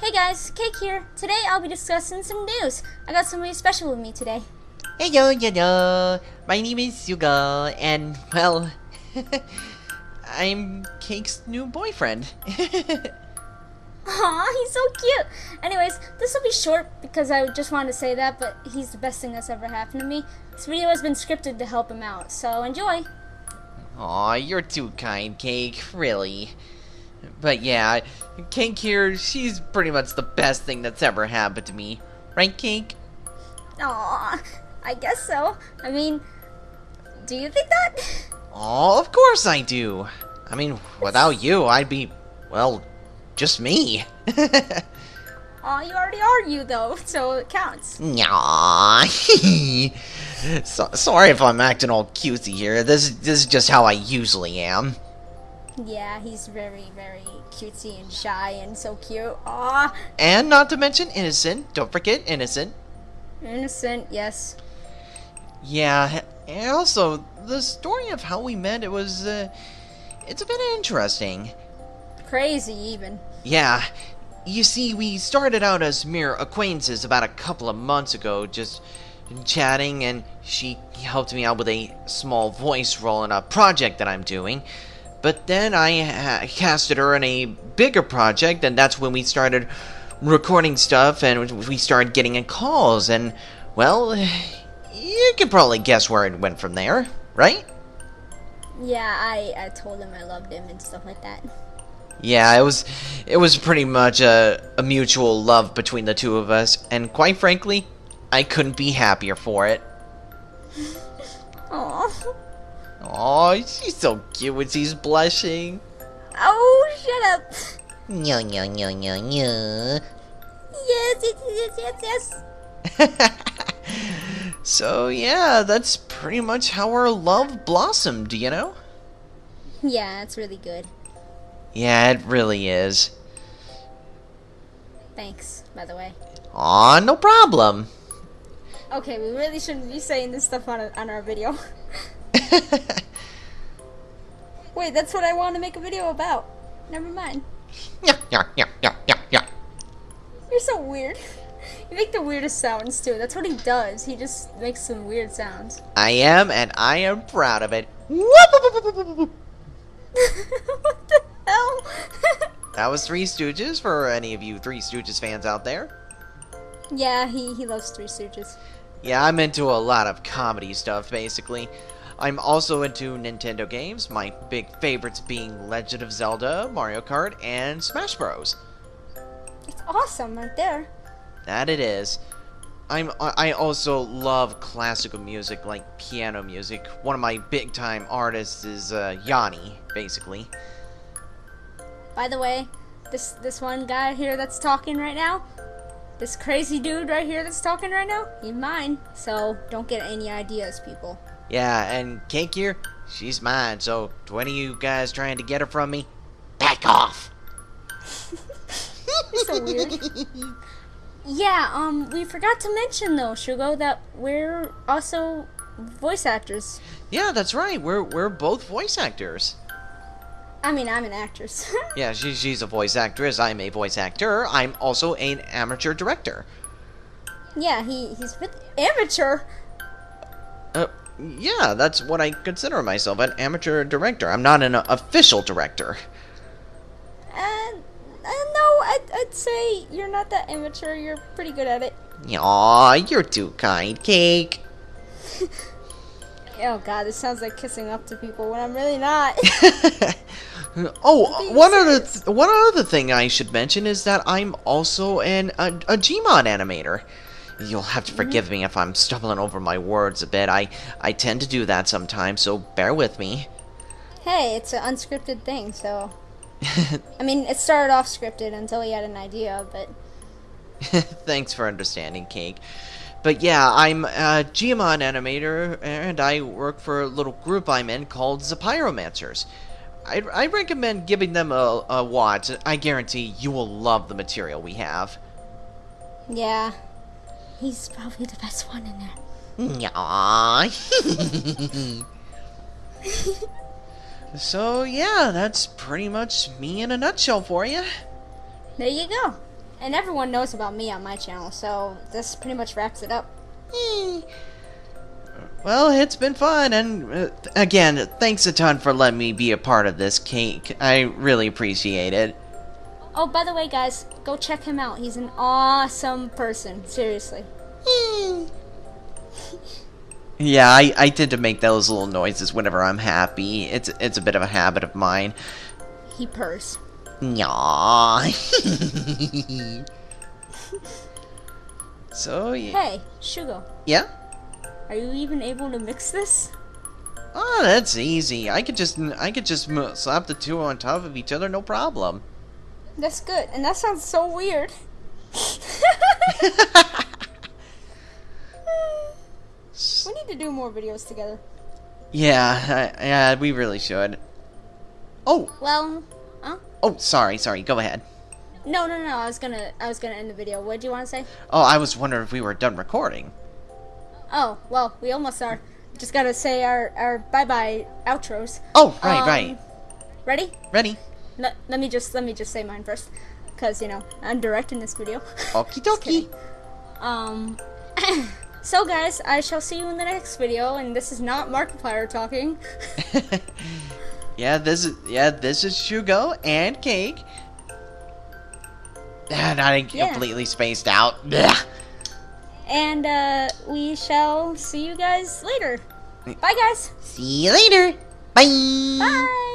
Hey guys, Cake here. Today I'll be discussing some news. I got somebody special with me today. Hey yo, yo, yo. My name is Suga, and well, I'm Cake's new boyfriend. Aw, he's so cute. Anyways, this will be short because I just wanted to say that, but he's the best thing that's ever happened to me. This video has been scripted to help him out, so enjoy. Aw, you're too kind, Cake, really. But yeah, Cake here, she's pretty much the best thing that's ever happened to me. Right, Cake? Aw, I guess so. I mean, do you think that? Oh, of course I do. I mean, without you, I'd be, well, just me. Aw, you already are you though, so it counts. Nyah. so, sorry if I'm acting all cutesy here. This, this is just how I usually am. Yeah, he's very, very cutesy and shy and so cute. Aw, And not to mention innocent. Don't forget innocent. innocent, yes. Yeah, and also, the story of how we met, it was, uh, it's a bit interesting. Crazy even. Yeah, you see, we started out as mere acquaintances about a couple of months ago, just chatting, and she helped me out with a small voice role in a project that I'm doing. But then I ha- casted her in a bigger project, and that's when we started recording stuff, and we started getting in calls, and, well, you can probably guess where it went from there, right? Yeah, I, I told him I loved him and stuff like that. Yeah, it was it was pretty much a, a mutual love between the two of us, and quite frankly, I couldn't be happier for it. Aw. Oh, she's so cute when she's blushing. Oh, shut up. Nya nya nya nya nya. Yes, yes, yes, yes, yes. so yeah, that's pretty much how our love blossomed, you know? Yeah, it's really good. Yeah, it really is. Thanks, by the way. Aw, no problem. Okay, we really shouldn't be saying this stuff on, a, on our video. Wait, that's what I want to make a video about. Never mind. yeah, yeah, yeah, yeah, yeah, yeah. You're so weird. You make the weirdest sounds too. That's what he does. He just makes some weird sounds. I am, and I am proud of it. What the hell? That was Three Stooges for any of you Three Stooges fans out there. yeah, he, he loves Three Stooges. Yeah, I'm into a lot of comedy stuff, basically. I'm also into Nintendo games, my big favorites being Legend of Zelda, Mario Kart, and Smash Bros. It's awesome right there. That it is. I'm I also love classical music like piano music. One of my big time artists is uh, Yanni, basically. By the way, this this one guy here that's talking right now, this crazy dude right here that's talking right now, he's mine. So don't get any ideas, people. Yeah, and Cake here, she's mine. So to any of you guys trying to get her from me, back off. So weird. yeah, um, we forgot to mention though, Shugo, that we're also voice actors. Yeah, that's right. We're we're both voice actors. I mean, I'm an actress. Yeah, she, she's a voice actress. I'm a voice actor. I'm also an amateur director. yeah, he he's with amateur. Uh, yeah, that's what I consider myself an amateur director. I'm not an official director. And uh, no, I'd, I'd say you're not that amateur. You're pretty good at it. Aw, you're too kind, Cake. Oh god, this sounds like kissing up to people when I'm really not. oh, one other th- one other thing I should mention is that I'm also an a, a Gmod animator. You'll have to forgive me if I'm stumbling over my words a bit. I I tend to do that sometimes, so bear with me. hey, it's an unscripted thing, so. I mean, it started off scripted until he had an idea, but. Thanks for understanding, Cake. But yeah, I'm a Gmod animator, and I work for a little group I'm in called the Pyromancers. I, I recommend giving them a, a watch. I guarantee you will love the material we have. Yeah. He's probably the best one in there. Aww. so yeah, that's pretty much me in a nutshell for you. There you go. And everyone knows about me on my channel, so this pretty much wraps it up. Eh. Well, it's been fun, and uh, again, thanks a ton for letting me be a part of this cake. I really appreciate it. Oh, by the way, guys, go check him out. He's an awesome person. Seriously. Yeah, I, I tend to make those little noises whenever I'm happy. It's it's a bit of a habit of mine. He purrs. Nyah. so yeah, Hey, Shugo, yeah. are you even able to mix this? Oh, that's easy. I could just I could just slap the two on top of each other, no problem. That's good, and that sounds so weird. we need to do more videos together. Yeah, I, yeah, we really should. Oh, Well, huh? oh, sorry, sorry. Go ahead. No, no, no. I was gonna, I was gonna end the video. What do you want to say? Oh, I was wondering if we were done recording. Oh, well, we almost are. Just gotta say our, our bye bye outros. Oh, right, Um, right. Ready? Ready? Let, let me just, let me just say mine first, cause you know I'm directing this video. Okie dokie. Um. so guys, I shall see you in the next video, and this is not Markiplier talking. yeah, this is yeah, this is Shugo and Cake. And I Yeah. completely spaced out. And uh, we shall see you guys later. Bye, guys. See you later. Bye. Bye.